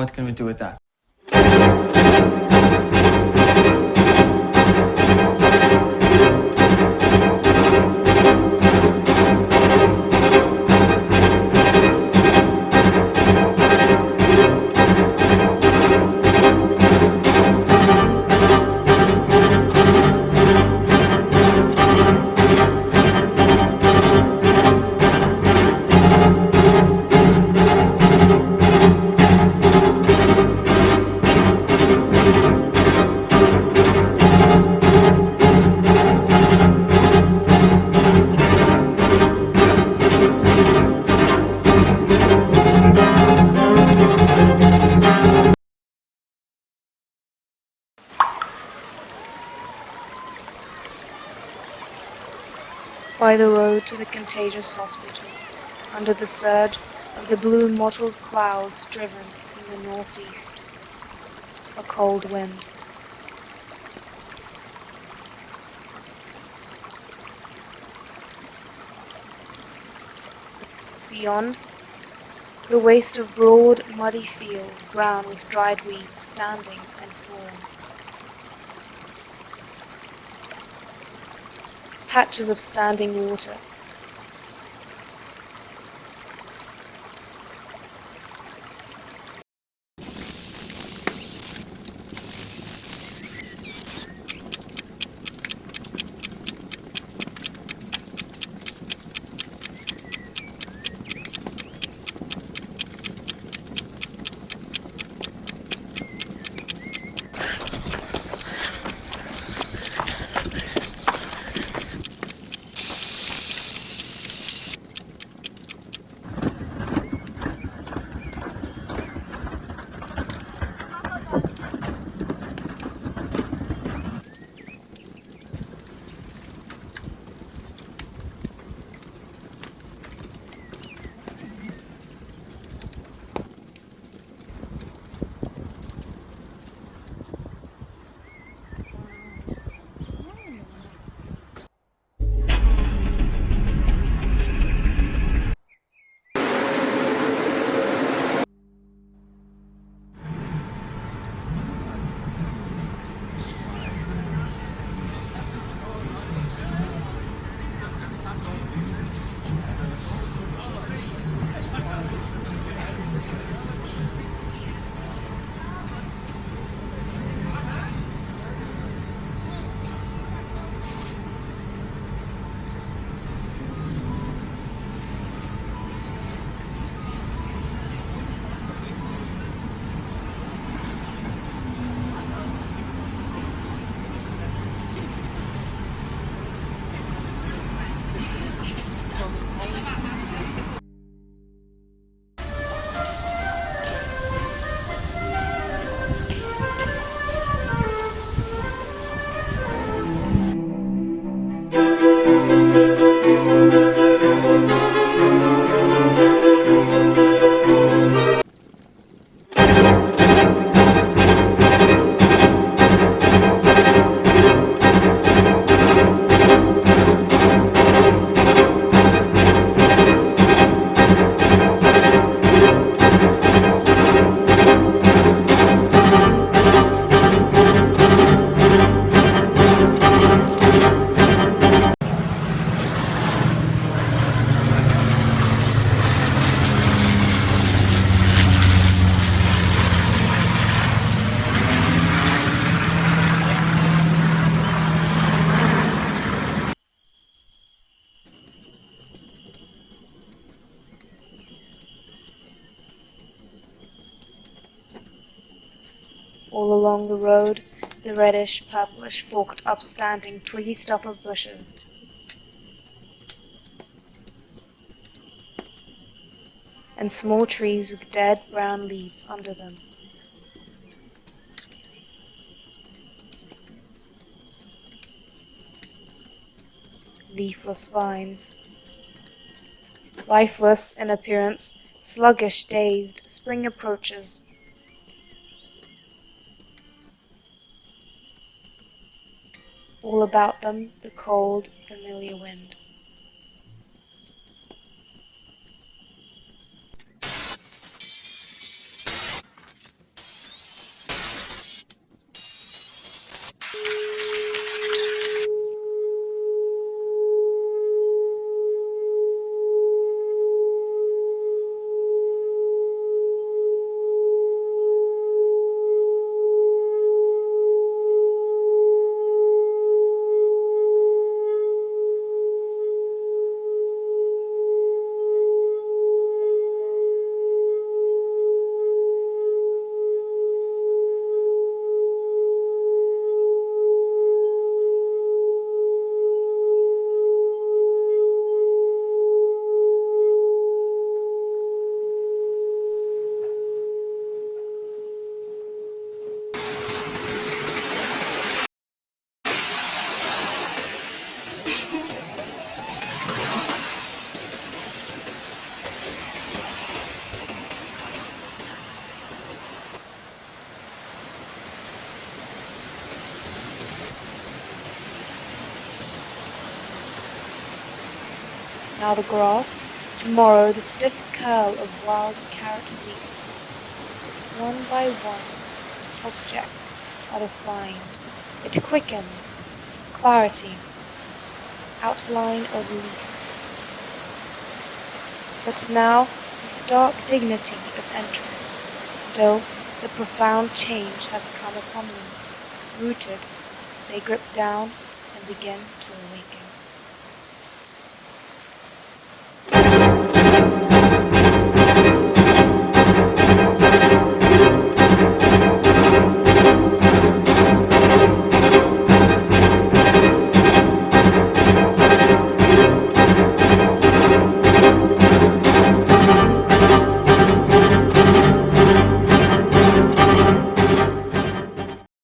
What can we do with that? By the road to the contagious hospital, under the surge of the blue mottled clouds driven from the northeast. A cold wind. Beyond, the waste of broad, muddy fields brown with dried weeds standing and fallen. Patches of standing water. All along the road, the reddish, purplish, forked, upstanding of bushes. And small trees with dead brown leaves under them. Leafless vines. Lifeless in appearance, sluggish, dazed, spring approaches, all about them the cold, familiar wind. Now the grass, tomorrow the stiff curl of wild carrot leaf. One by one, objects are defined. It quickens, clarity, outline of leaf. But now the stark dignity of entrance, still the profound change has come upon them. Rooted, they grip down and begin to awaken.